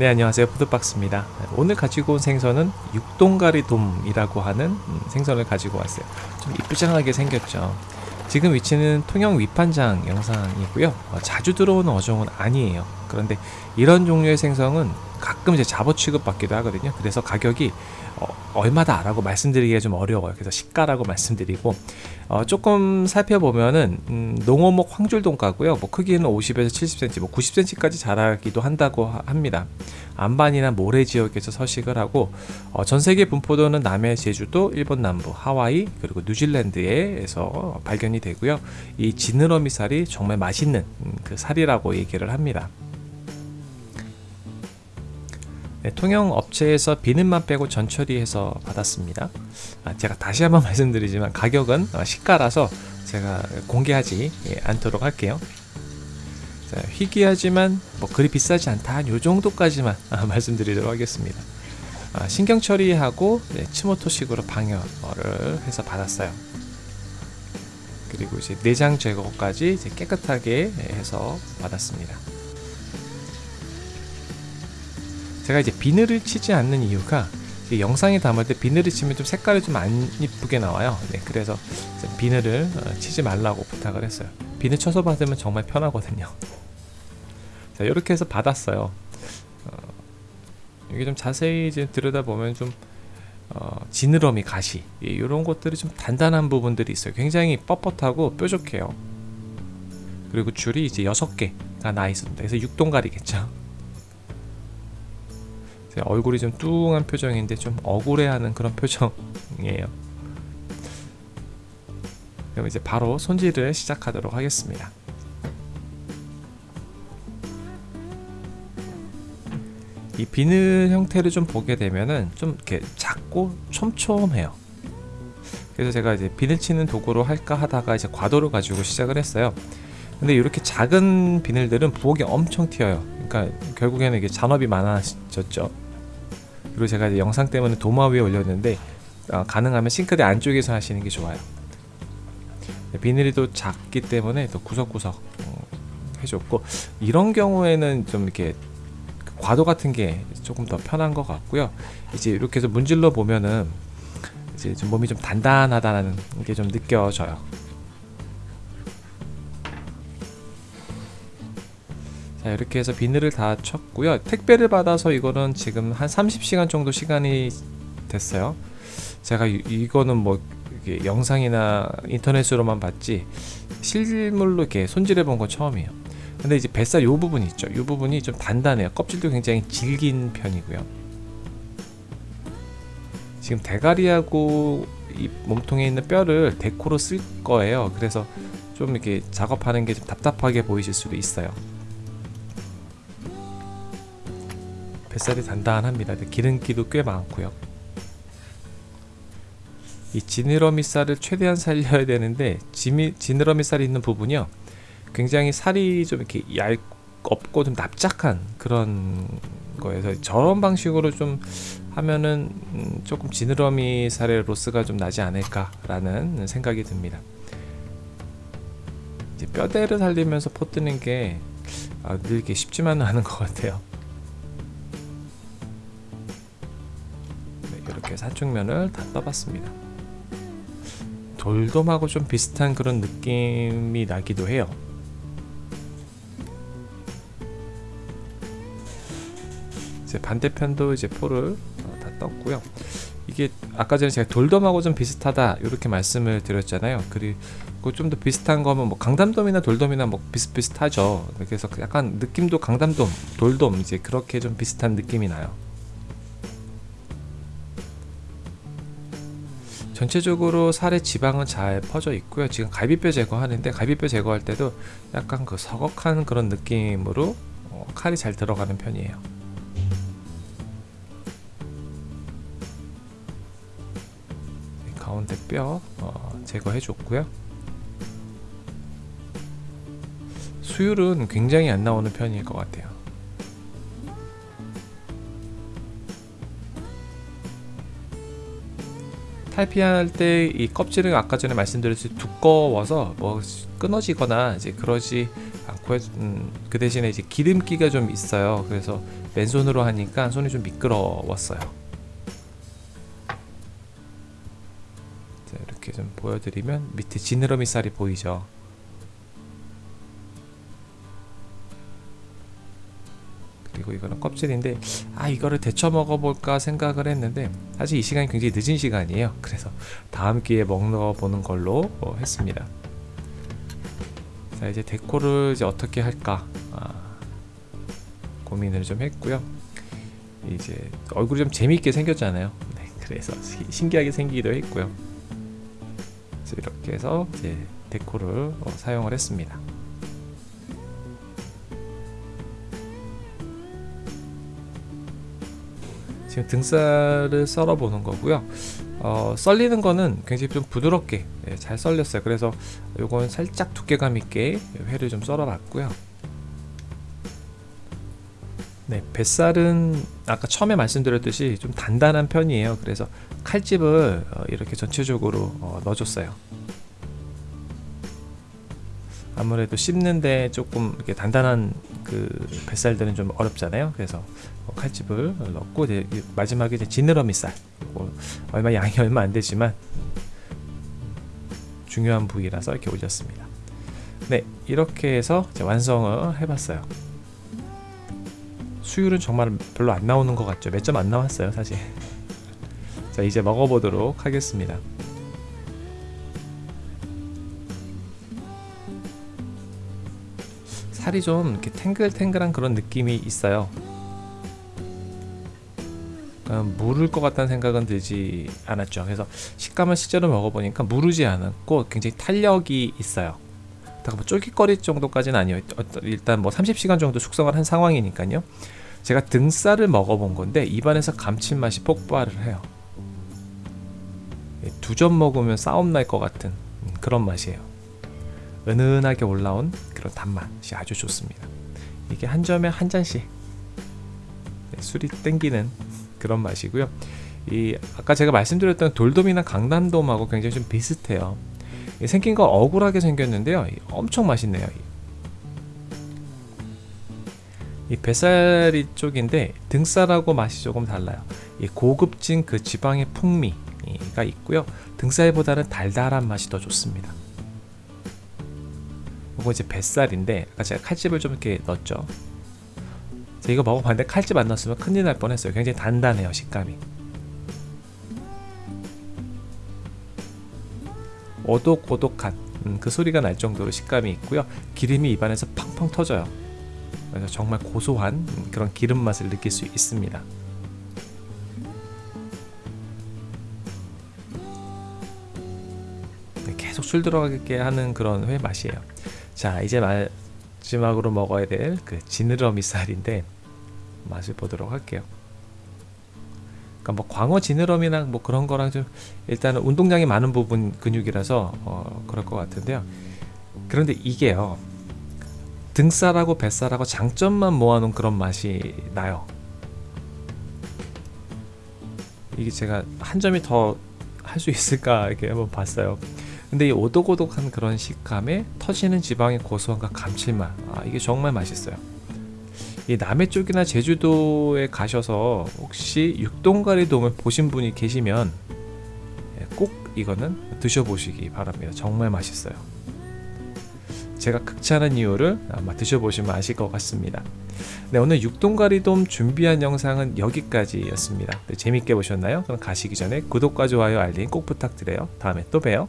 네 안녕하세요. 푸드박스입니다. 오늘 가지고 온 생선은 육동가리 돔이라고 하는 음, 생선을 가지고 왔어요. 좀 이쁘장하게 생겼죠. 지금 위치는 통영 위판장 영상이고요. 어, 자주 들어오는 어종은 아니에요. 그런데 이런 종류의 생선은 가끔 이제 잡어 취급받기도 하거든요. 그래서 가격이 어, 얼마다 라고 말씀드리기가 좀 어려워요. 그래서 시가라고 말씀드리고 어, 조금 살펴보면은 음, 농어목 황줄동가고요. 뭐 크기는 50에서 70cm 뭐 90cm까지 자라기도 한다고 하, 합니다. 안반이나 모래 지역에서 서식을 하고 어, 전세계 분포도는 남해 제주도 일본 남부 하와이 그리고 뉴질랜드에서 발견이 되고요. 이 지느러미 살이 정말 맛있는 음, 그 살이라고 얘기를 합니다 네, 통영 업체에서 비는만 빼고 전처리해서 받았습니다. 아, 제가 다시 한번 말씀드리지만 가격은 어, 시가라서 제가 공개하지 예, 않도록 할게요. 자, 희귀하지만 뭐 그리 비싸지 않다. 요 정도까지만 아, 말씀드리도록 하겠습니다. 아, 신경 처리하고 네, 치모토식으로 방열을 해서 받았어요. 그리고 이제 내장 제거까지 이제 깨끗하게 해서 받았습니다 제가 이제 비늘을 치지 않는 이유가 영상에 담을 때 비늘을 치면 좀 색깔이 좀 안 이쁘게 나와요. 네, 그래서 비늘을 어, 치지 말라고 부탁을 했어요. 비늘 쳐서 받으면 정말 편하거든요. 자 이렇게 해서 받았어요. 어, 여기 좀 자세히 이제 들여다보면 좀 어, 지느러미 가시 이런 것들이 좀 단단한 부분들이 있어요. 굉장히 뻣뻣하고 뾰족해요. 그리고 줄이 이제 6개가 나 있습니다. 그래서 6동갈이겠죠 얼굴이 좀 뚱한 표정인데 좀 억울해하는 그런 표정이에요. 그럼 이제 바로 손질을 시작하도록 하겠습니다. 이 비늘 형태를 좀 보게 되면은 좀 이렇게 작고 촘촘해요. 그래서 제가 이제 비늘 치는 도구로 할까 하다가 이제 과도를 가지고 시작을 했어요. 근데 이렇게 작은 비늘들은 부엌이 엄청 튀어요. 그러니까 결국에는 이게 잔업이 많아졌죠 그리고 제가 이제 영상 때문에 도마 위에 올렸는데 어, 가능하면 싱크대 안쪽에서 하시는 게 좋아요. 네, 비닐이 또 작기 때문에 또 구석구석 어, 해줬고 이런 경우에는 좀 이렇게 과도 같은 게 조금 더 편한 것 같고요. 이제 이렇게 해서 문질러 보면은 이제 좀 몸이 좀 단단하다는 게 좀 느껴져요 자 이렇게 해서 비늘을 다 쳤고요. 택배를 받아서 이거는 지금 한 30시간 정도 시간이 됐어요. 제가 이, 이거는 뭐 영상이나 인터넷으로만 봤지 실물로 이렇게 손질해 본 건 처음이에요. 근데 이제 뱃살 요 부분 있죠. 요 부분이 좀 단단해요. 껍질도 굉장히 질긴 편이고요. 지금 대가리하고 이 몸통에 있는 뼈를 데코로 쓸 거예요. 그래서 좀 이렇게 작업하는 게 좀 답답하게 보이실 수도 있어요 뱃살이 단단합니다. 기름기도 꽤 많고요. 이 지느러미 살을 최대한 살려야 되는데 지미, 지느러미 살이 있는 부분이요. 굉장히 살이 좀 이렇게 얇 없고 좀 납작한 그런 거에서 저런 방식으로 좀 하면은 음 조금 지느러미 살의 로스가 좀 나지 않을까 라는 생각이 듭니다. 뼈대를 살리면서 포뜨는 게 아, 늘게 쉽지만은 않은 것 같아요 사축면을 다 떠봤습니다. 돌돔하고 좀 비슷한 그런 느낌이 나기도 해요. 이제 반대편도 이제 포를 어, 다 떴고요. 이게 아까 전에 제가 돌돔하고 좀 비슷하다 이렇게 말씀을 드렸잖아요. 그리고 좀 더 비슷한 거면 뭐 강담돔이나 돌돔이나 뭐 비슷비슷하죠. 그래서 약간 느낌도 강담돔 돌돔 이제 그렇게 좀 비슷한 느낌이 나요 전체적으로 살의 지방은 잘 퍼져 있고요. 지금 갈비뼈 제거하는데 갈비뼈 제거할 때도 약간 그 서걱한 그런 느낌으로 어, 칼이 잘 들어가는 편이에요. 가운데 뼈 어, 제거해 줬고요. 수율은 굉장히 안 나오는 편일 것 같아요 탈피할 때 이 껍질은 아까 전에 말씀드렸듯이 두꺼워서 뭐 끊어지거나 이제 그러지 않고 음, 그 대신에 이제 기름기가 좀 있어요. 그래서 맨손으로 하니까 손이 좀 미끄러웠어요. 자, 이렇게 좀 보여드리면 밑에 지느러미 살이 보이죠. 그리고 이거는 껍질인데 아 이거를 데쳐 먹어볼까 생각을 했는데 사실 이 시간이 굉장히 늦은 시간이에요. 그래서 다음 기회에 먹어보는 걸로 어, 했습니다. 자 이제 데코를 이제 어떻게 할까? 아, 고민을 좀 했고요. 이제 얼굴이 좀 재미있게 생겼잖아요. 네, 그래서 시- 신기하게 생기기도 했고요. 이렇게 해서 이제 데코를 어, 사용을 했습니다 지금 등살을 썰어 보는 거고요. 어, 썰리는 거는 굉장히 좀 부드럽게 예, 잘 썰렸어요. 그래서 요건 살짝 두께감 있게 회를 좀 썰어 봤고요. 네, 뱃살은 아까 처음에 말씀드렸듯이 좀 단단한 편이에요. 그래서 칼집을 어, 이렇게 전체적으로 어, 넣어줬어요. 아무래도 씹는데 조금 이렇게 단단한 그 뱃살들은 좀 어렵잖아요. 그래서 어, 칼집을 넣고 이제 이 마지막에 이제 지느러미 살 이거 얼마 양이 얼마 안 되지만 중요한 부위라서 이렇게 올렸습니다. 네, 이렇게 해서 완성을 해봤어요. 수율은 정말 별로 안 나오는 것 같죠. 몇 점 안 나왔어요, 사실. 자, 이제 먹어보도록 하겠습니다. 살이 좀 이렇게 탱글탱글한 그런 느낌이 있어요. 무를 것 같다는 생각은 들지 않았죠. 그래서 식감을 실제로 먹어보니까 무르지 않았고 굉장히 탄력이 있어요. 다뭐 쫄깃거릴 정도까지는 아니에요. 어떤- 일단 뭐 30시간 정도 숙성을 한 상황이니까요. 제가 등살을 먹어본 건데 입안에서 감칠맛이 폭발을 해요. 두 점 먹으면 싸움 날 것 같은 음, 그런 맛이에요. 은은하게 올라온 그런 단맛이 아주 좋습니다. 이게 한 점에 한 잔씩 네, 술이 땡기는 그런 맛이고요. 이 아까 제가 말씀드렸던 돌돔이나 강남돔하고 굉장히 좀 비슷해요. 이 생긴 거 억울하게 생겼는데요. 이 엄청 맛있네요. 이 뱃살이 쪽인데 등살하고 맛이 조금 달라요. 이 고급진 그 지방의 풍미가 있고요. 등살보다는 달달한 맛이 더 좋습니다. 이거 이제 뱃살인데 아까 제가 칼집을 좀 이렇게 넣었죠. 자, 이거 먹어봤는데 칼집 안 넣었으면 큰일 날 뻔했어요. 굉장히 단단해요 식감이. 오독오독한 음, 그 소리가 날 정도로 식감이 있고요. 기름이 입안에서 팡팡 터져요. 그래서 정말 고소한 음, 그런 기름 맛을 느낄 수 있습니다. 네, 계속 술 들어가게 하는 그런 회 맛이에요. 자 이제 마지막으로 먹어야 될 그 지느러미 쌀인데 맛을 보도록 할게요. 그러니까 뭐 광어 지느러미나 뭐 그런 거랑 좀 일단은 운동량이 많은 부분 근육이라서 어, 그럴 것 같은데요. 그런데 이게요 등살하고 뱃살하고 장점만 모아놓은 그런 맛이 나요. 이게 제가 한 점이 더 할 수 있을까 이렇게 한번 봤어요. 근데 이 오독오독한 그런 식감에 터지는 지방의 고소함과 감칠맛. 아 이게 정말 맛있어요. 이 남해 쪽이나 제주도에 가셔서 혹시 육동가리 돔을 보신 분이 계시면 예, 꼭 이거는 드셔보시기 바랍니다. 정말 맛있어요. 제가 극찬한 이유를 아마 드셔보시면 아실 것 같습니다. 네 오늘 육동가리돔 준비한 영상은 여기까지였습니다. 네, 재밌게 보셨나요? 그럼 가시기 전에 구독과 좋아요 알림 꼭 부탁드려요. 다음에 또 봬요